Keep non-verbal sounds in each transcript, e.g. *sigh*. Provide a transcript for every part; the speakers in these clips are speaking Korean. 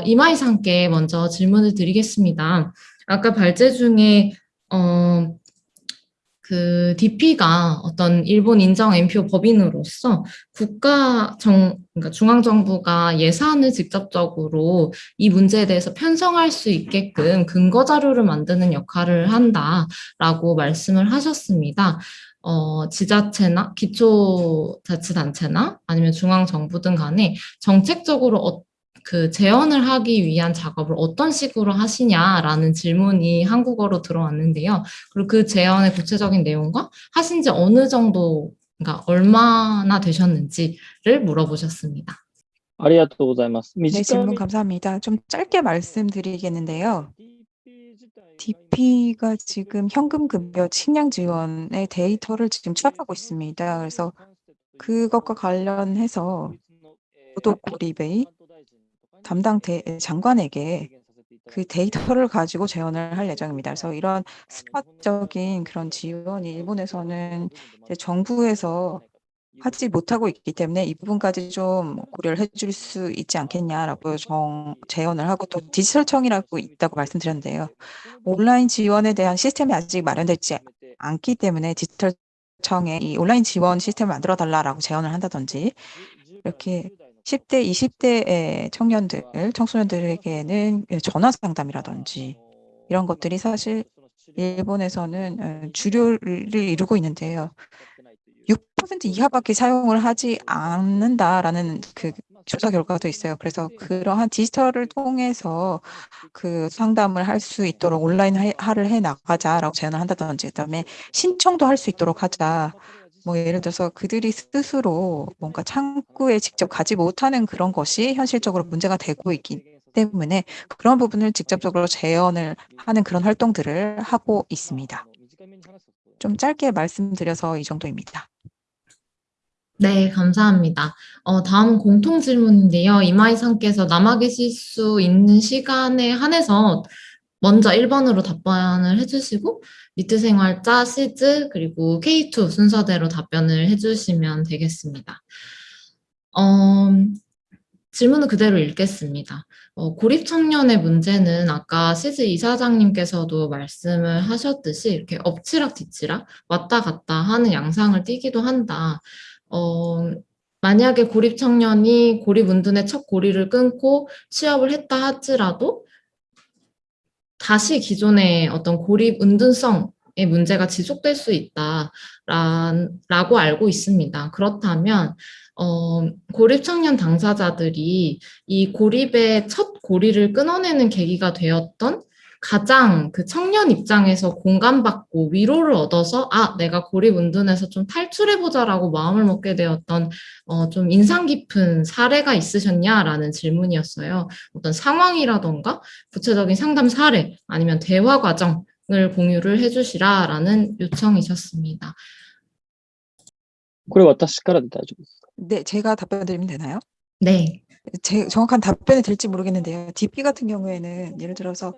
어, 이마이상께 먼저 질문을 드리겠습니다. 아까 발제 중에 어, 그 DP가 어떤 일본 인정 NPO 법인으로서 국가 정 그러니까 중앙 정부가 예산을 직접적으로 이 문제에 대해서 편성할 수 있게끔 근거 자료를 만드는 역할을 한다라고 말씀을 하셨습니다. 어, 지자체나 기초자치단체나 아니면 중앙정부 등 간에 정책적으로 어, 그 재현을 하기 위한 작업을 어떤 식으로 하시냐라는 질문이 한국어로 들어왔는데요. 그리고 그 재현의 구체적인 내용과 하신 지 어느 정도, 그러니까 얼마나 되셨는지를 물어보셨습니다. 네, 질문 감사합니다. 좀 짧게 말씀드리겠는데요. DP가 지금 현금 급여 식량 지원의 데이터를 지금 취합하고 있습니다. 그래서 그것과 관련해서 도덕 고립의 담당 대, 장관에게 그 데이터를 가지고 재원을 할 예정입니다. 그래서 이런 스팟적인 그런 지원이 일본에서는 정부에서 하지 못하고 있기 때문에 이 부분까지 좀 고려를 해줄 수 있지 않겠냐라고 정, 제언을 하고 또 디지털청이라고 있다고 말씀드렸는데요. 온라인 지원에 대한 시스템이 아직 마련되지 않기 때문에 디지털청에 이 온라인 지원 시스템을 만들어 달라라고 제언을 한다든지 이렇게 10대, 20대의 청년들, 청소년들에게는 전화 상담이라든지 이런 것들이 사실 일본에서는 어, 주류를 이루고 있는데요. 6% 이하밖에 사용을 하지 않는다라는 그 조사 결과도 있어요. 그래서 그러한 디지털을 통해서 그 상담을 할 수 있도록 온라인화를 해 나가자라고 제안을 한다든지 그다음에 신청도 할 수 있도록 하자. 뭐 예를 들어서 그들이 스스로 뭔가 창구에 직접 가지 못하는 그런 것이 현실적으로 문제가 되고 있기 때문에 그런 부분을 직접적으로 재현을 하는 그런 활동들을 하고 있습니다. 좀 짧게 말씀드려서 이 정도입니다. 네, 감사합니다. 어, 다음 공통 질문인데요. 이마이상께서 남아 계실 수 있는 시간에 한해서 먼저 1번으로 답변을 해주시고 미트 생활자, 시즈, 그리고 K2 순서대로 답변을 해주시면 되겠습니다. 어, 질문은 그대로 읽겠습니다. 어, 고립 청년의 문제는 아까 시즈 이사장님께서도 말씀을 하셨듯이 이렇게 엎치락 뒤치락 왔다 갔다 하는 양상을 띠기도 한다. 어, 만약에 고립 청년이 고립 운둔의 첫 고리를 끊고 취업을 했다 할지라도 다시 기존의 어떤 고립 은둔성의 문제가 지속될 수 있다라고 알고 있습니다. 그렇다면 어, 고립 청년 당사자들이 이 고립의 첫 고리를 끊어내는 계기가 되었던 가장 그 청년 입장에서 공감받고 위로를 얻어서 아 내가 고립 운둔에서 좀 탈출해보자라고 마음을 먹게 되었던 어, 좀 인상 깊은 사례가 있으셨냐라는 질문이었어요. 어떤 상황이라던가 구체적인 상담 사례 아니면 대화 과정을 공유를 해주시라라는 요청이셨습니다. 네, 제가 답변 드리면 되나요? 네. 제 정확한 답변이 될지 모르겠는데요. DP 같은 경우에는 예를 들어서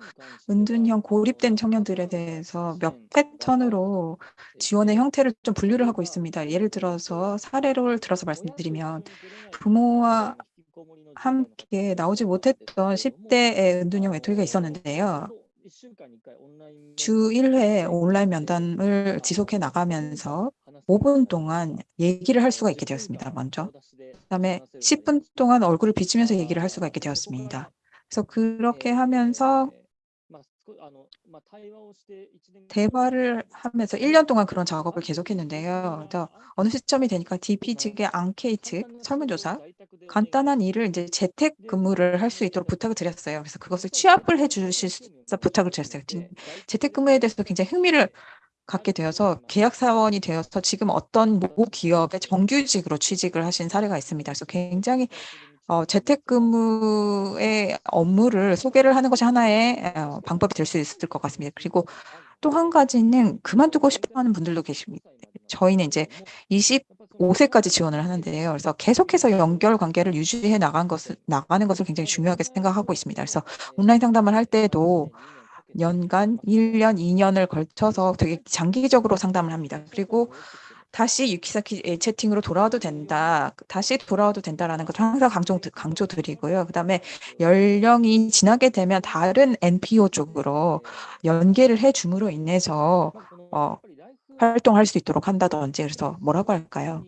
은둔형 고립된 청년들에 대해서 몇 패턴으로 지원의 형태를 좀 분류를 하고 있습니다. 예를 들어서 사례를 들어서 말씀드리면 부모와 함께 나오지 못했던 10대의 은둔형 외톨이가 있었는데요. 주 1회 온라인 면담을 지속해 나가면서 5분 동안 얘기를 할 수가 있게 되었습니다. 먼저. 그다음에 10분 동안 얼굴을 비치면서 얘기를 할 수가 있게 되었습니다. 그래서 그렇게 하면서 대화를 하면서 1년 동안 그런 작업을 계속했는데요. 어느 시점이 되니까 DP 측의 앙케이트 설문조사 간단한 일을 이제 재택 근무를 할 수 있도록 부탁을 드렸어요. 그래서 그것을 취합을 해주실 수 부탁을 드렸어요. 재택 근무에 대해서 굉장히 흥미를 갖게 되어서 계약 사원이 되어서 지금 어떤 모 기업의 정규직으로 취직을 하신 사례가 있습니다. 그래서 굉장히 어, 재택근무의 업무를 소개를 하는 것이 하나의 어, 방법이 될 수 있을 것 같습니다. 그리고 또 한 가지는 그만두고 싶어하는 분들도 계십니다. 저희는 이제 25세까지 지원을 하는데요. 그래서 계속해서 연결 관계를 유지해 나간 것을 나가는 것을 굉장히 중요하게 생각하고 있습니다. 그래서 온라인 상담을 할 때도 연간 1년, 2년을 걸쳐서 되게 장기적으로 상담을 합니다. 그리고 다시 유키사키 채팅으로 돌아와도 된다. 다시 돌아와도 된다라는 것을 항상 강조, 강조드리고요. 그 다음에 연령이 지나게 되면 다른 NPO 쪽으로 연계를 해 줌으로 인해서 어, 활동할 수 있도록 한다든지 그래서 뭐라고 할까요?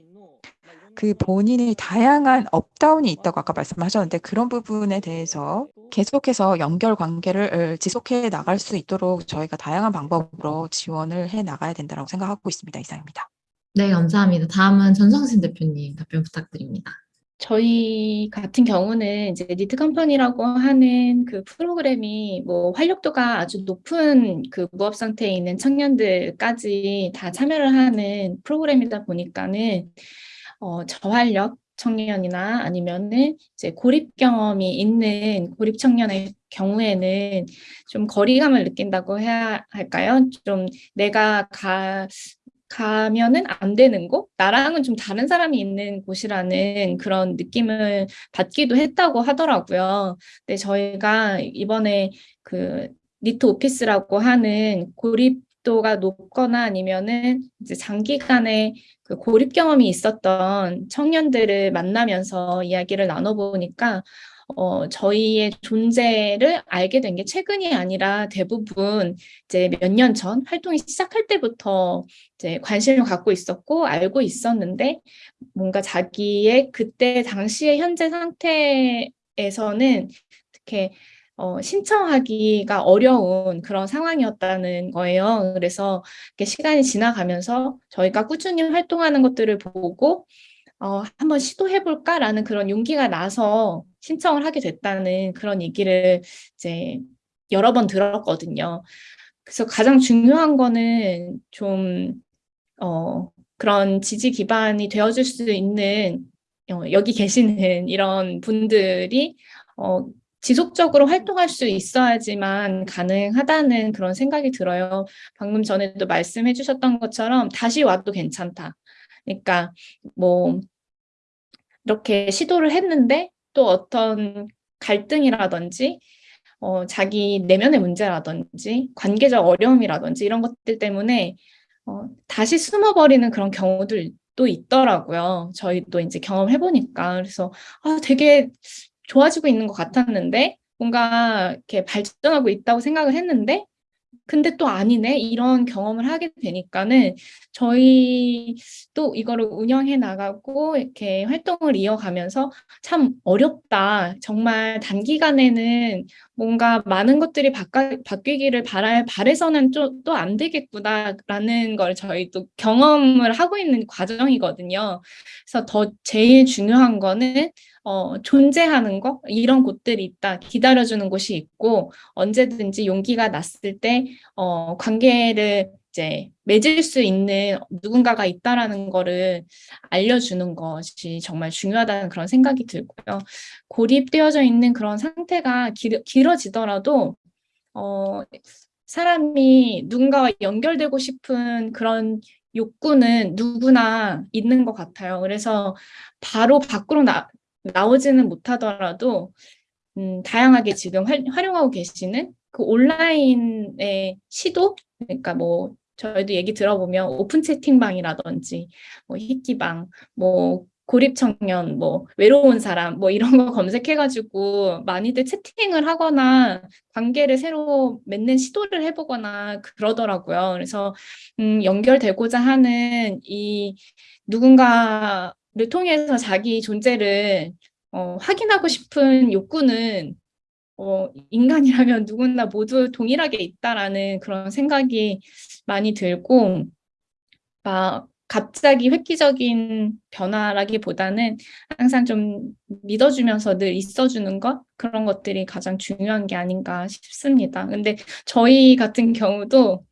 그 본인의 다양한 up down이 있다고 아까 말씀하셨는데 그런 부분에 대해서 계속해서 연결 관계를 어, 지속해 나갈 수 있도록 저희가 다양한 방법으로 지원을 해 나가야 된다고 생각하고 있습니다. 이상입니다. 네, 감사합니다. 다음은 전성신 대표님 답변 부탁드립니다. 저희 같은 경우는 이제 NEET Company라고 하는 그 프로그램이 뭐 활력도가 아주 높은 그 무업 상태에 있는 청년들까지 다 참여를 하는 프로그램이다 보니까는 어, 저활력 청년이나 아니면은 이제 고립 경험이 있는 고립 청년의 경우에는 좀 거리감을 느낀다고 해야 할까요? 좀 내가 가 가면은 안 되는 곳? 나랑은 좀 다른 사람이 있는 곳이라는 그런 느낌을 받기도 했다고 하더라고요. 근데 저희가 이번에 그 니트 오피스라고 하는 고립 도가 높거나 아니면은 이제 장기간의 그 고립 경험이 있었던 청년들을 만나면서 이야기를 나눠보니까 어, 저희의 존재를 알게 된 게 최근이 아니라 대부분 이제 몇 년 전 활동이 시작할 때부터 이제 관심을 갖고 있었고 알고 있었는데 뭔가 자기의 그때 당시의 현재 상태에서는 이렇게 어, 신청하기가 어려운 그런 상황이었다는 거예요. 그래서 시간이 지나가면서 저희가 꾸준히 활동하는 것들을 보고 어, 한번 시도해볼까라는 그런 용기가 나서 신청을 하게 됐다는 그런 얘기를 이제 여러 번 들었거든요. 그래서 가장 중요한 거는 좀, 어, 그런 지지 기반이 되어줄 수 있는 어, 여기 계시는 이런 분들이 어, 지속적으로 활동할 수 있어야지만 가능하다는 그런 생각이 들어요. 방금 전에도 말씀해 주셨던 것처럼 다시 와도 괜찮다. 그러니까 뭐 이렇게 시도를 했는데 또 어떤 갈등이라든지 어, 자기 내면의 문제라든지 관계적 어려움이라든지 이런 것들 때문에 어, 다시 숨어버리는 그런 경우들도 있더라고요. 저희도 이제 경험해보니까 그래서 아, 되게 좋아지고 있는 것 같았는데 뭔가 이렇게 발전하고 있다고 생각을 했는데 근데 또 아니네. 이런 경험을 하게 되니까는 저희도 이거를 운영해 나가고 이렇게 활동을 이어가면서 참 어렵다 정말 단기간에는 뭔가 많은 것들이 바꿔, 바뀌기를 바라, 바래서는 또 안 되겠구나라는 걸 저희도 경험을 하고 있는 과정이거든요. 그래서 더 제일 중요한 거는 어, 존재하는 거 이런 곳들이 있다 기다려주는 곳이 있고 언제든지 용기가 났을 때 어, 관계를 이제 맺을 수 있는 누군가가 있다라는 거를 알려주는 것이 정말 중요하다는 그런 생각이 들고요. 고립되어져 있는 그런 상태가 길, 길어지더라도 어, 사람이 누군가와 연결되고 싶은 그런 욕구는 누구나 있는 것 같아요. 그래서 바로 밖으로 나, 나오지는 못하더라도 음, 다양하게 지금 활, 활용하고 계시는 그 온라인의 시도 그러니까 뭐 저희도 얘기 들어보면 오픈 채팅방이라든지 뭐 희끼방 뭐 고립 청년 뭐 외로운 사람 뭐 이런 거 *laughs* 검색해가지고 많이들 채팅을 하거나 관계를 새로 맺는 시도를 해보거나 그러더라고요. 그래서 음, 연결되고자 하는 이 누군가 를 통해서 자기 존재를 어, 확인하고 싶은 욕구는 어, 인간이라면 누구나 모두 동일하게 있다라는 그런 생각이 많이 들고 막 갑자기 획기적인 변화라기보다는 항상 좀 믿어주면서 늘 있어주는 것 그런 것들이 가장 중요한 게 아닌가 싶습니다. 근데 저희 같은 경우도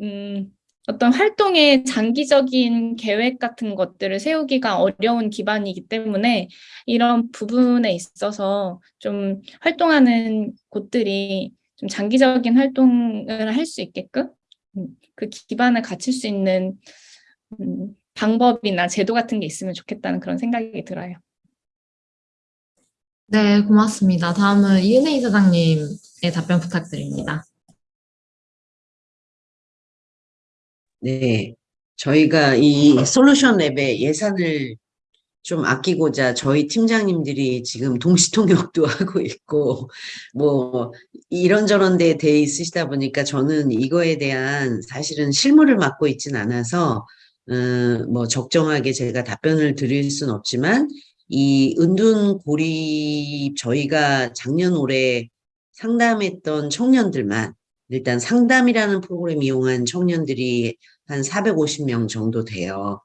음, 어떤 활동의 장기적인 계획 같은 것들을 세우기가 어려운 기반이기 때문에 이런 부분에 있어서 좀 활동하는 곳들이 좀 장기적인 활동을 할 수 있게끔 음, 그 기반을 갖출 수 있는 음, 방법이나 제도 같은 게 있으면 좋겠다는 그런 생각이 들어요. 네, 고맙습니다. 다음은 이은혜 이사장님의 답변 부탁드립니다. 네, 저희가 이 솔루션 랩에 예산을 좀 아끼고자 저희 팀장님들이 지금 동시통역도 *laughs* 하고 있고 뭐 이런저런 데에 돼 있으시다 보니까 저는 이거에 대한 사실은 실무를 맡고 있진 않아서 음, 뭐 적정하게 제가 답변을 드릴 순 없지만 이 은둔 고립 저희가 작년 올해 상담했던 청년들만 일단 상담이라는 프로그램 이용한 청년들이 한 450명 정도 돼요.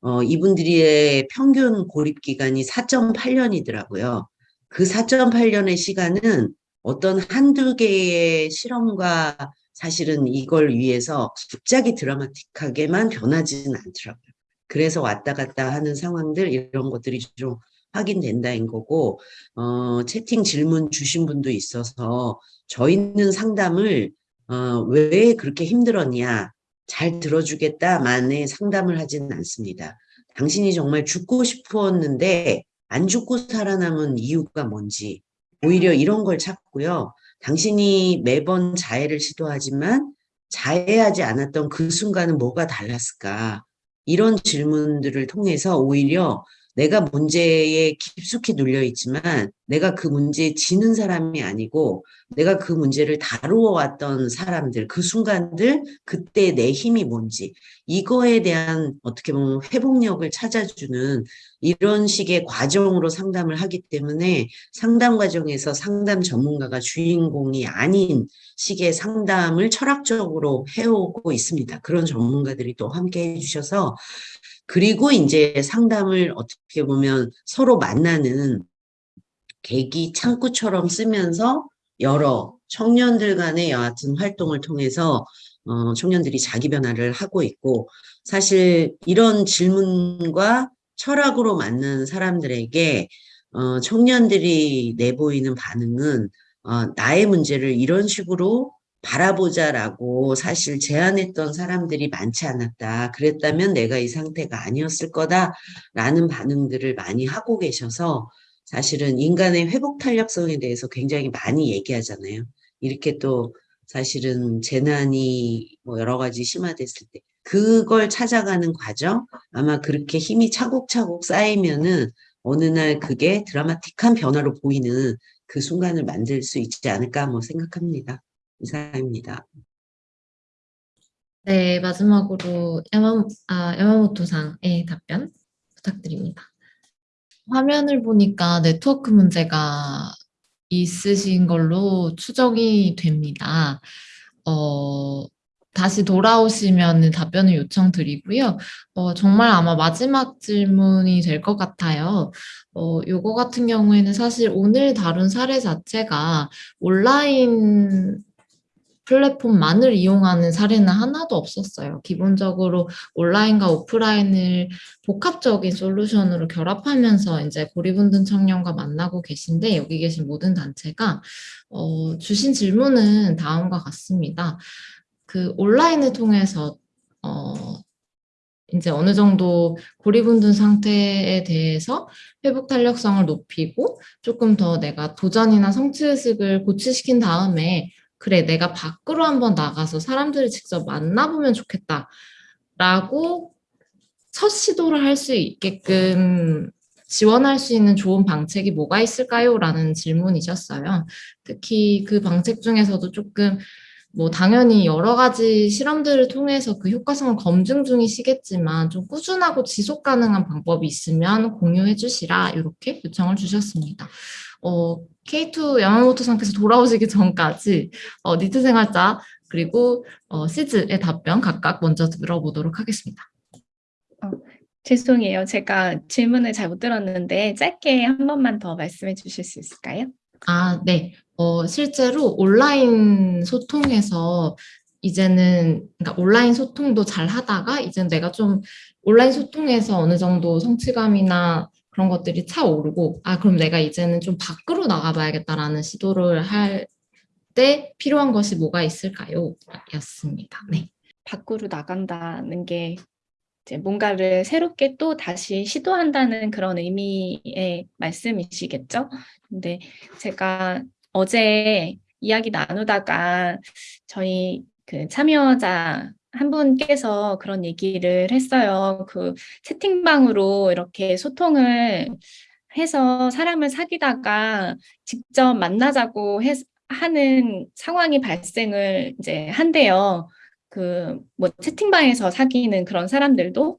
어, 이분들의 평균 고립 기간이 4.8년이더라고요. 그 4.8년의 시간은 어떤 한두 개의 실험과 사실은 이걸 위해서 갑자기 드라마틱하게만 변하지는 않더라고요. 그래서 왔다 갔다 하는 상황들 이런 것들이 좀 확인된다인 거고 어, 채팅 질문 주신 분도 있어서 저희는 상담을 어, 왜 그렇게 힘들었냐 잘 들어주겠다만의 상담을 하지는 않습니다. 당신이 정말 죽고 싶었는데 안 죽고 살아남은 이유가 뭔지 오히려 이런 걸 찾고요. 당신이 매번 자해를 시도하지만 자해하지 않았던 그 순간은 뭐가 달랐을까? 이런 질문들을 통해서 오히려 내가 문제에 깊숙이 눌려 있지만 내가 그 문제에 지는 사람이 아니고 내가 그 문제를 다루어 왔던 사람들, 그 순간들, 그때 내 힘이 뭔지 이거에 대한 어떻게 보면 회복력을 찾아주는 이런 식의 과정으로 상담을 하기 때문에 상담 과정에서 상담 전문가가 주인공이 아닌 식의 상담을 철학적으로 해오고 있습니다. 그런 전문가들이 또 함께 해주셔서 그리고 이제 상담을 어떻게 보면 서로 만나는 계기 창구처럼 쓰면서 여러 청년들 간의 여하튼 활동을 통해서 어, 청년들이 자기 변화를 하고 있고 사실 이런 질문과 철학으로 맞는 사람들에게 어, 청년들이 내보이는 반응은 어, 나의 문제를 이런 식으로 바라보자라고 사실 제안했던 사람들이 많지 않았다. 그랬다면 내가 이 상태가 아니었을 거다라는 반응들을 많이 하고 계셔서 사실은 인간의 회복 탄력성에 대해서 굉장히 많이 얘기하잖아요. 이렇게 또 사실은 재난이 뭐 여러 가지 심화됐을 때 그걸 찾아가는 과정 아마 그렇게 힘이 차곡차곡 쌓이면은 어느 날 그게 드라마틱한 변화로 보이는 그 순간을 만들 수 있지 않을까 뭐 생각합니다. 이상입니다. 네, 마지막으로 야마, 아, 야마모토상의 답변 부탁드립니다. 화면을 보니까 네트워크 문제가 있으신 걸로 추정이 됩니다. 어, 다시 돌아오시면 답변을 요청드리고요. 어, 정말 아마 마지막 질문이 될 것 같아요. 어, 요거 같은 경우에는 사실 오늘 다룬 사례 자체가 온라인 플랫폼만을 이용하는 사례는 하나도 없었어요. 기본적으로 온라인과 오프라인을 복합적인 솔루션으로 결합하면서 이제 고립운둔 청년과 만나고 계신데 여기 계신 모든 단체가 어, 주신 질문은 다음과 같습니다. 그 온라인을 통해서 어, 이제 어느 정도 고립운둔 상태에 대해서 회복 탄력성을 높이고 조금 더 내가 도전이나 성취의식을 고취시킨 다음에 그래, 내가 밖으로 한번 나가서 사람들을 직접 만나보면 좋겠다. 라고 첫 시도를 할 수 있게끔 지원할 수 있는 좋은 방책이 뭐가 있을까요? 라는 질문이셨어요. 특히 그 방책 중에서도 조금 뭐 당연히 여러 가지 실험들을 통해서 그 효과성을 검증 중이시겠지만 좀 꾸준하고 지속 가능한 방법이 있으면 공유해 주시라 이렇게 요청을 주셨습니다. 어, K2 야마모토 상께서 돌아오시기 전까지 어, 니트 생활자 그리고 어, 시즈의 답변 각각 먼저 들어보도록 하겠습니다. 죄송해요. 제가 질문을 잘 못 들었는데 짧게 한 번만 더 말씀해 주실 수 있을까요? 아, 네. 어, 실제로 온라인 소통에서 이제는 그러니까 온라인 소통도 잘 하다가 이제 내가 좀 온라인 소통에서 어느 정도 성취감이나 그런 것들이 차오르고 아 그럼 내가 이제는 좀 밖으로 나가봐야겠다라는 시도를 할 때 필요한 것이 뭐가 있을까요? 였습니다. 네. 밖으로 나간다는 게 뭔가를 새롭게 또 다시 시도한다는 그런 의미의 말씀이시겠죠? 근데 제가 어제 이야기 나누다가 저희 그 참여자 한 분께서 그런 얘기를 했어요. 그 채팅방으로 이렇게 소통을 해서 사람을 사귀다가 직접 만나자고 해, 하는 상황이 발생을 이제 한대요. 그 뭐 채팅방에서 사귀는 그런 사람들도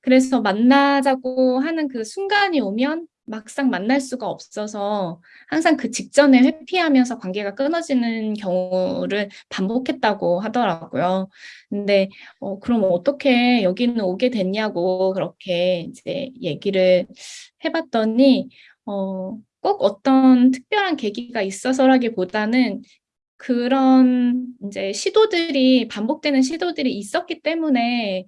그래서 만나자고 하는 그 순간이 오면 막상 만날 수가 없어서 항상 그 직전에 회피하면서 관계가 끊어지는 경우를 반복했다고 하더라고요. 근데 어, 그럼 어떻게 여기는 오게 됐냐고 그렇게 이제 얘기를 해봤더니 어, 꼭 어떤 특별한 계기가 있어서라기보다는 그런 이제 시도들이 반복되는 시도들이 있었기 때문에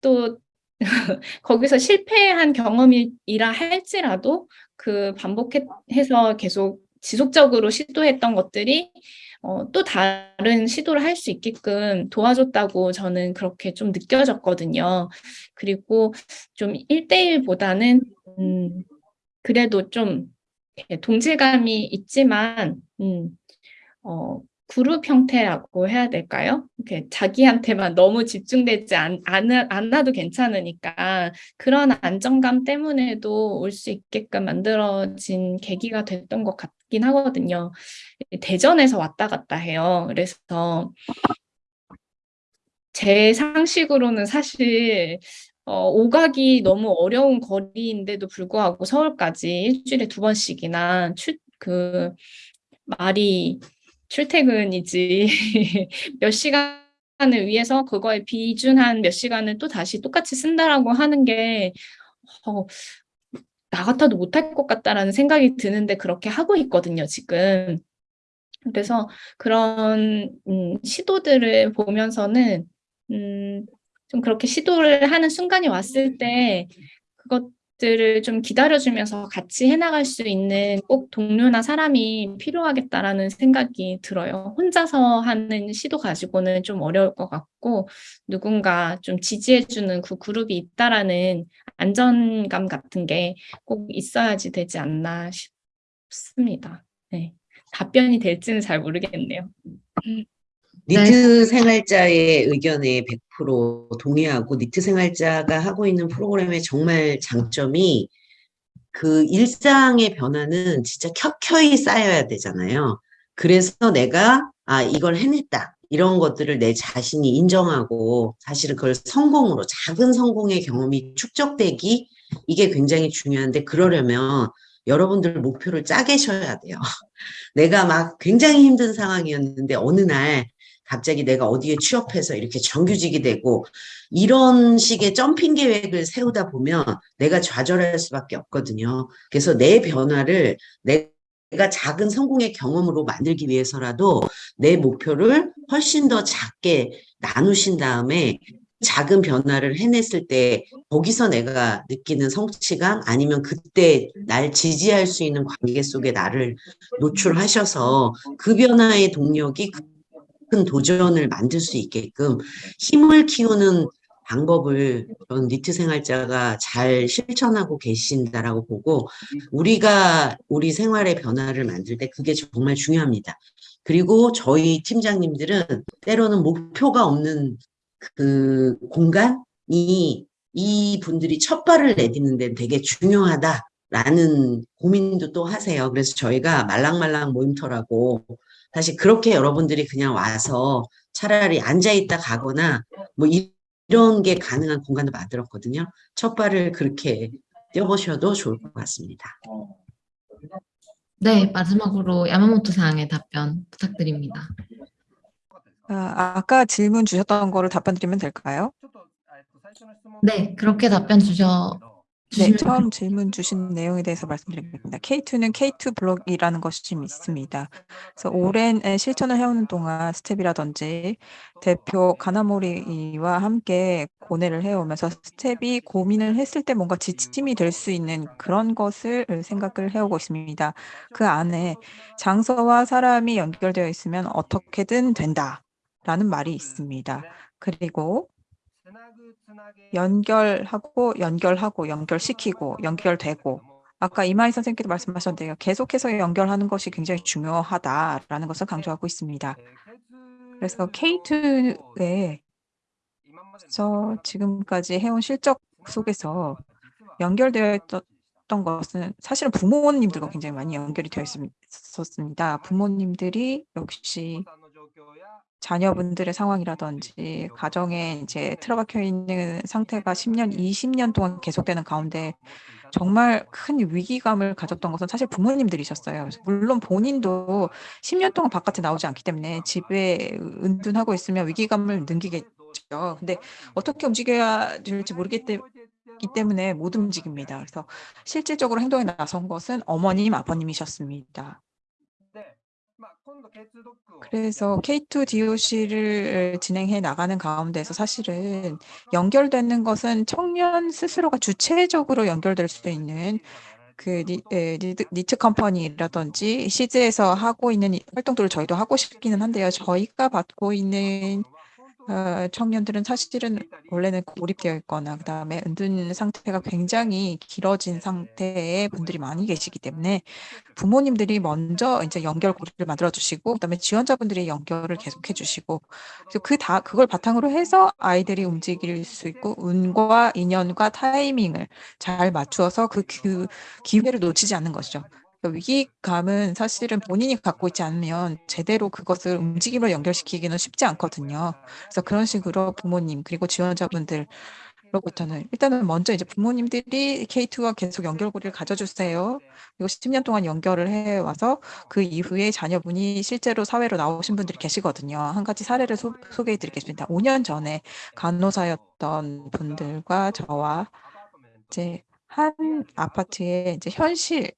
또 *laughs* 거기서 실패한 경험이라 할지라도 그 반복해서 계속 지속적으로 시도했던 것들이 어, 또 다른 시도를 할 수 있게끔 도와줬다고 저는 그렇게 좀 느껴졌거든요. 그리고 좀 1대1보다는 음, 그래도 좀 동질감이 있지만 음, 어, 그룹 형태라고 해야 될까요? 이렇게 자기한테만 너무 집중되지 않아도 괜찮으니까 그런 안정감 때문에도 올 수 있게끔 만들어진 계기가 됐던 것 같긴 하거든요. 대전에서 왔다 갔다 해요. 그래서 제 상식으로는 사실 어, 오가기 너무 어려운 거리인데도 불구하고 서울까지 일주일에 두 번씩이나 출, 그 말이 출퇴근이지 *laughs* 몇 시간을 위해서 그거에 비준한 몇 시간을 또 다시 똑같이 쓴다라고 하는 게 어, 나 같아도 못할 것 같다라는 생각이 드는데 그렇게 하고 있거든요, 지금. 그래서 그런 음, 시도들을 보면서는 음, 좀 그렇게 시도를 하는 순간이 왔을 때 그것 들을 좀 기다려주면서 같이 해나갈 수 있는 꼭 동료나 사람이 필요하겠다라는 생각이 들어요. 혼자서 하는 시도 가지고는 좀 어려울 것 같고 누군가 좀 지지해주는 그 그룹이 있다라는 안전감 같은 게 꼭 있어야지 되지 않나 싶습니다. 네. 답변이 될지는 잘 모르겠네요. 니트 생활자의 의견에 100% 동의하고 니트 생활자가 하고 있는 프로그램의 정말 장점이 그 일상의 변화는 진짜 켜켜이 쌓여야 되잖아요. 그래서 내가 아 이걸 해냈다 이런 것들을 내 자신이 인정하고 사실은 그걸 성공으로 작은 성공의 경험이 축적되기 이게 굉장히 중요한데 그러려면 여러분들 목표를 짜계셔야 돼요. *laughs* 내가 막 굉장히 힘든 상황이었는데 어느 날 갑자기 내가 어디에 취업해서 이렇게 정규직이 되고 이런 식의 점핑 계획을 세우다 보면 내가 좌절할 수밖에 없거든요. 그래서 내 변화를 내가 작은 성공의 경험으로 만들기 위해서라도 내 목표를 훨씬 더 작게 나누신 다음에 작은 변화를 해냈을 때 거기서 내가 느끼는 성취감 아니면 그때 날 지지할 수 있는 관계 속에 나를 노출하셔서 그 변화의 동력이 큰 도전을 만들 수 있게끔 힘을 키우는 방법을 전 니트 생활자가 잘 실천하고 계신다라고 보고 우리가 우리 생활의 변화를 만들 때 그게 정말 중요합니다. 그리고 저희 팀장님들은 때로는 목표가 없는 그 공간이 이 분들이 첫 발을 내딛는 데 되게 중요하다라는 고민도 또 하세요. 그래서 저희가 말랑말랑 모임터라고 사실 그렇게 여러분들이 그냥 와서 차라리 앉아있다 가거나 뭐 이런 게 가능한 공간도 만들었거든요. 첫 발을 그렇게 뛰어보셔도 좋을 것 같습니다. 네, 마지막으로 야마모토 상의 답변 부탁드립니다. 아, 아까 질문 주셨던 거를 답변 드리면 될까요? 네, 그렇게 답변 주셔 네, 처음 질문 주신 내용에 대해서 말씀드리겠습니다. K2는 K2 블록이라는 것이 좀 있습니다. 그래서 오랜 에, 실천을 해오는 동안 스텝이라든지 대표 가나모리와 함께 고뇌를 해오면서 스텝이 고민을 했을 때 뭔가 지침이 될 수 있는 그런 것을 생각을 해오고 있습니다. 그 안에 장소와 사람이 연결되어 있으면 어떻게든 된다라는 말이 있습니다. 그리고 연결하고 연결하고 연결시키고 연결되고 아까 이마희 선생님께도 말씀하셨는데요. 계속해서 연결하는 것이 굉장히 중요하다라는 것을 강조하고 있습니다. 그래서 K2의 그래서 지금까지 해온 실적 속에서 연결되어 있었던 것은 사실은 부모님들과 굉장히 많이 연결이 되어 있었습니다. 부모님들이 역시 자녀분들의 상황이라든지 가정에 이제 틀어박혀 있는 상태가 10년, 20년 동안 계속되는 가운데 정말 큰 위기감을 가졌던 것은 사실 부모님들이셨어요. 물론 본인도 10년 동안 바깥에 나오지 않기 때문에 집에 은둔하고 있으면 위기감을 느끼겠죠. 근데 어떻게 움직여야 될지 모르겠기 때문에 못 움직입니다. 그래서 실질적으로 행동에 나선 것은 어머님, 아버님이셨습니다. 그래서 K2 DOC를 진행해 나가는 가운데서 사실은 연결되는 것은 청년 스스로가 주체적으로 연결될 수 있는 그 니, 에, 니트, 니트 컴퍼니라든지 시즈에서 하고 있는 이 활동들을 저희도 하고 싶기는 한데요. 저희가 받고 있는 어, 청년들은 사실은 원래는 고립되어 있거나 그다음에 은둔 상태가 굉장히 길어진 상태의 분들이 많이 계시기 때문에 부모님들이 먼저 이제 연결고리를 만들어 주시고 그다음에 지원자분들이 연결을 계속해 주시고 그래서 그 다 그걸 바탕으로 해서 아이들이 움직일 수 있고 운과 인연과 타이밍을 잘 맞추어서 그, 그 기회를 놓치지 않는 것이죠. 그 위기감은 사실은 본인이 갖고 있지 않으면 제대로 그것을 움직임으로 연결시키기는 쉽지 않거든요. 그래서 그런 식으로 부모님 그리고 지원자분들 로부터는 일단은 먼저 이제 부모님들이 K2와 계속 연결고리를 가져주세요. 그리고 10년 동안 연결을 해 와서 그 이후에 자녀분이 실제로 사회로 나오신 분들이 계시거든요. 한 가지 사례를 소, 소개해 드리겠습니다. 5년 전에 간호사였던 분들과 저와 이제 한 아파트의 이제 현실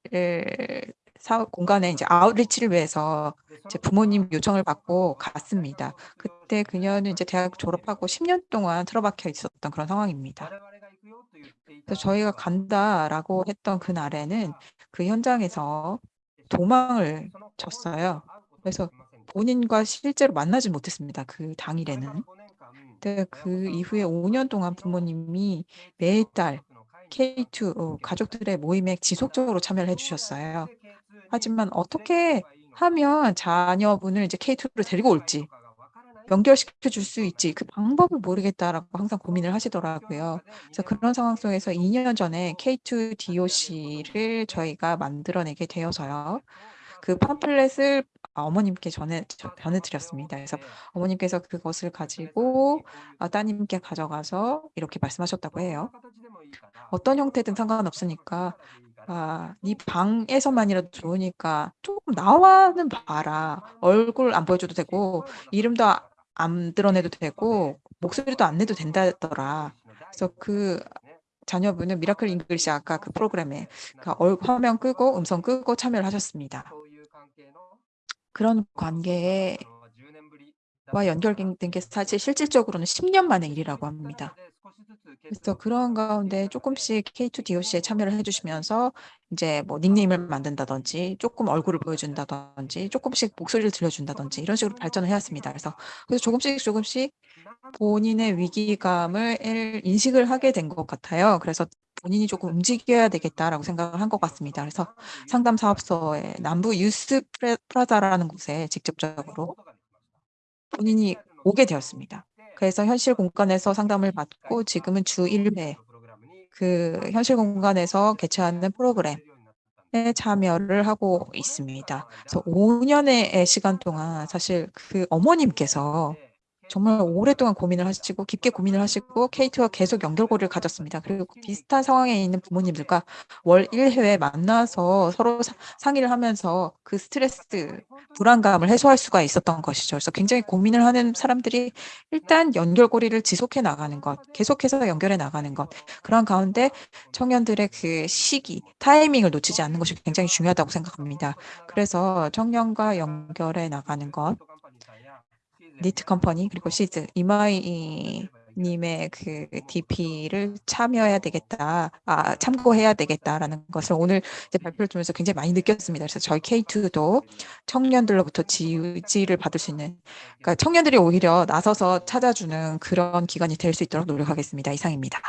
사 공간에 이제 아웃리치를 위해서 이제 부모님 요청을 받고 갔습니다. 그때 그녀는 이제 대학 졸업하고 10년 동안 틀어박혀 있었던 그런 상황입니다. 그래서 저희가 간다라고 했던 그날에는 그 현장에서 도망을 쳤어요. 그래서 본인과 실제로 만나지 못했습니다. 그 당일에는. 그 이후에 5년 동안 부모님이 매달 K2 어, 가족들의 모임에 지속적으로 참여를 해주셨어요. 하지만 어떻게 하면 자녀분을 이제 K2로 데리고 올지 연결시켜 줄 수 있지 그 방법을 모르겠다라고 항상 고민을 하시더라고요. 그래서 그런 상황 속에서 2년 전에 K2 DOC를 저희가 만들어내게 되어서요. 그 팜플렛을 어머님께 전해 전해드렸습니다. 그래서 어머님께서 그것을 가지고 아, 따님께 가져가서 이렇게 말씀하셨다고 해요. 어떤 형태든 상관없으니까 아, 네 방에서만이라도 좋으니까 조금 나와는 봐라. 얼굴 안 보여줘도 되고 이름도 아- 안 드러내도 되고 목소리도 안 내도 된다더라. 그래서 그 자녀분은 Miracle English 아까 그 프로그램에 그 얼- 화면 끄고 음성 끄고 참여를 하셨습니다. 그런 관계와 연결된 게 사실 실질적으로는 10년 만의 일이라고 합니다. 그래서 그런 가운데 조금씩 K2 DOC에 참여를 해주시면서 이제 뭐 닉네임을 만든다든지 조금 얼굴을 보여준다든지 조금씩 목소리를 들려준다든지 이런 식으로 발전을 해왔습니다. 그래서 그래서 조금씩 조금씩 본인의 위기감을 인식을 하게 된 것 같아요. 그래서 본인이 조금 움직여야 되겠다라고 생각을 한 것 같습니다. 그래서 상담 사업소의 남부 유스 프라자라는 곳에 직접적으로 본인이 오게 되었습니다. 그래서 현실 공간에서 상담을 받고 지금은 주 1회 그 현실 공간에서 개최하는 프로그램에 참여를 하고 있습니다. 그래서 5년의 시간 동안 사실 그 어머님께서 정말 오랫동안 고민을 하시고 깊게 고민을 하시고 K2와 계속 연결고리를 가졌습니다. 그리고 비슷한 상황에 있는 부모님들과 월 1회에 만나서 서로 사- 상의를 하면서 그 스트레스, 불안감을 해소할 수가 있었던 것이죠. 그래서 굉장히 고민을 하는 사람들이 일단 연결고리를 지속해 나가는 것, 계속해서 연결해 나가는 것, 그런 가운데 청년들의 그 시기, 타이밍을 놓치지 않는 것이 굉장히 중요하다고 생각합니다. 그래서 청년과 연결해 나가는 것, 니트 컴퍼니 그리고 시즈 이마이 님의 그 DP를 참여해야 되겠다, 아, 참고해야 되겠다라는 것을 오늘 이제 발표를 통해서 굉장히 많이 느꼈습니다. 그래서 저희 K2도 청년들로부터 지지를 받을 수 있는, 그러니까 청년들이 오히려 나서서 찾아주는 그런 기관이 될 수 있도록 노력하겠습니다. 이상입니다.